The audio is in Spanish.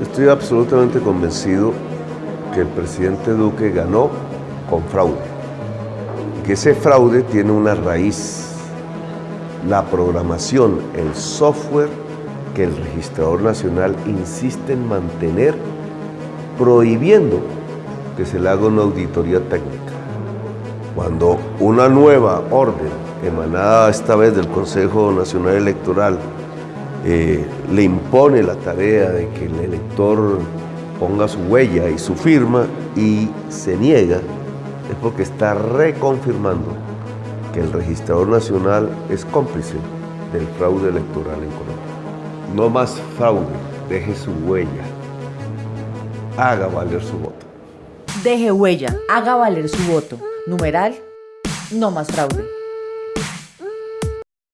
Estoy absolutamente convencido que el presidente Duque ganó con fraude. Que ese fraude tiene una raíz, la programación, el software que el registrador nacional insiste en mantener prohibiendo que se le haga una auditoría técnica. Cuando una nueva orden, emanada esta vez del Consejo Nacional Electoral, eh, le impone la tarea de que el elector ponga su huella y su firma y se niega, es porque está reconfirmando que el registrador nacional es cómplice del fraude electoral en Colombia. No más fraude, deje su huella, haga valer su voto. Deje huella, haga valer su voto. Numeral, no más fraude.